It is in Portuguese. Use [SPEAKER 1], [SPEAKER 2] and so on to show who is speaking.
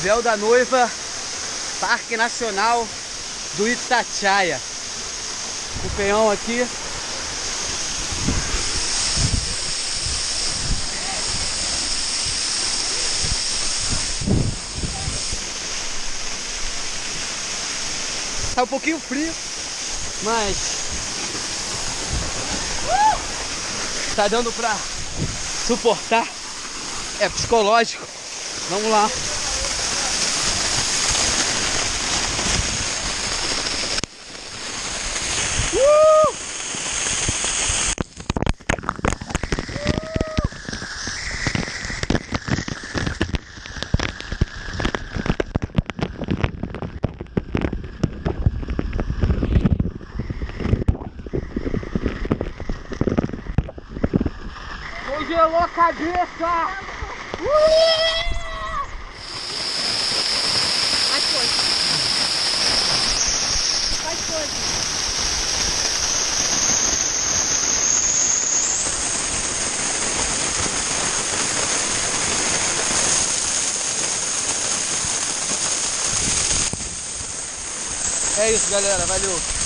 [SPEAKER 1] Véu da Noiva, Parque Nacional do Itatiaia. O peão aqui. Tá um pouquinho frio, mas tá dando pra suportar. É psicológico. Vamos lá. Congelou a cabeça!
[SPEAKER 2] Mais força. Mais força.
[SPEAKER 1] É isso, galera. Valeu.